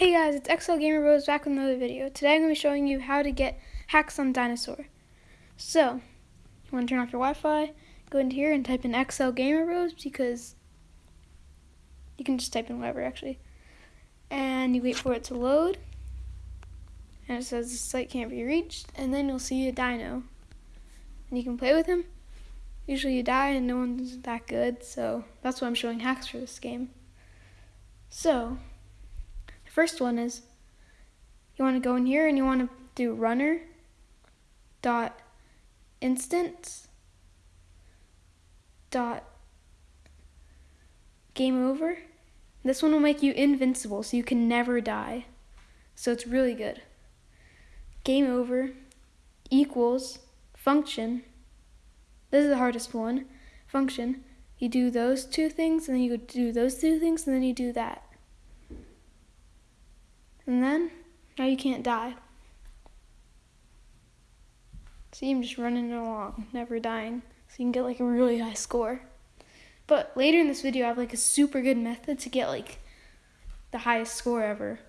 Hey guys, it's XL Gamer Bros back with another video. Today I'm going to be showing you how to get hacks on Dinosaur. So, you want to turn off your Wi-Fi, go into here and type in XL Gamer Bros because you can just type in whatever actually. And you wait for it to load. And it says the site can't be reached. And then you'll see a dino. And you can play with him. Usually you die and no one's that good, so that's why I'm showing hacks for this game. So, the first one is you want to go in here and you want to do runner dot instance dot game over. This one will make you invincible so you can never die. So it's really good. Game over equals function. This is the hardest one. Function. You do those two things and then you do those two things and then you do that. And then, now you can't die. See him just running along, never dying. So you can get like a really high score. But later in this video, I have like a super good method to get like the highest score ever.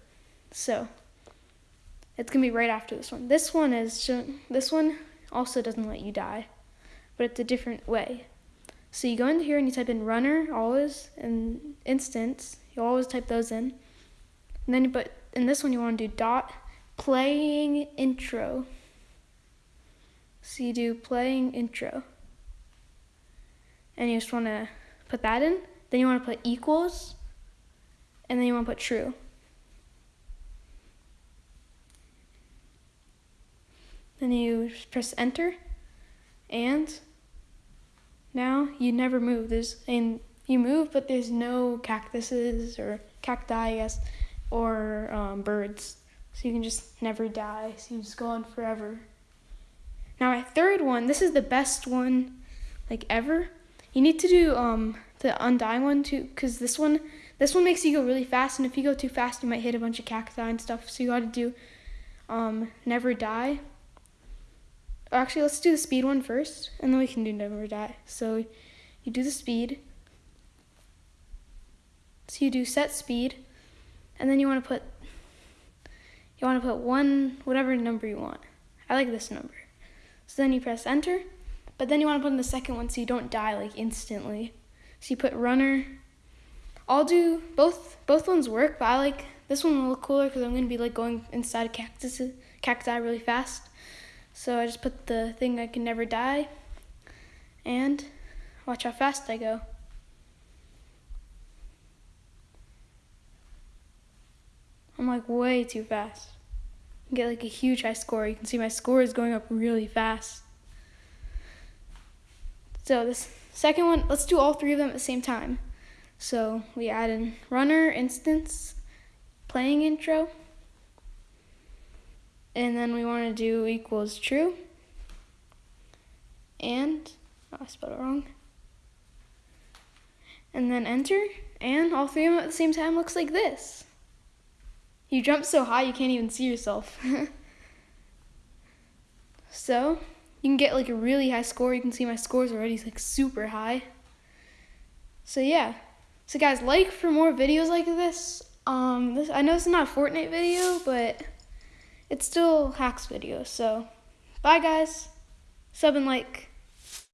So, it's gonna be right after this one. This one is, this one also doesn't let you die, but it's a different way. So you go into here and you type in runner always and instance. You always type those in. And then you put in this one you want to do dot playing intro. So you do playing intro. And you just want to put that in. Then you want to put equals. And then you want to put true. Then you press enter. And now you never move. There's and you move, but there's no cactuses or cacti, I guess or um, birds. So you can just never die. So you just go on forever. Now my third one, this is the best one like ever. You need to do um, the undying one too, because this one, this one makes you go really fast, and if you go too fast, you might hit a bunch of cacti and stuff. So you got to do um, never die. Actually, let's do the speed one first, and then we can do never die. So you do the speed. So you do set speed and then you want to put you want to put one whatever number you want. I like this number. So then you press enter, but then you want to put in the second one so you don't die like instantly. So you put runner. I'll do both both ones work, but I like this one will look cooler because I'm gonna be like going inside cactus cacti really fast. So I just put the thing I can never die, and watch how fast I go. Like way too fast. Get like a huge high score. You can see my score is going up really fast. So this second one, let's do all three of them at the same time. So we add in runner, instance, playing intro. And then we want to do equals true. And, oh, I spelled it wrong. And then enter. And all three of them at the same time looks like this. You jump so high you can't even see yourself. so, you can get like a really high score. You can see my scores already like super high. So yeah. So guys, like for more videos like this. Um, this I know it's not a Fortnite video, but it's still hacks video. So, bye guys. Sub and like.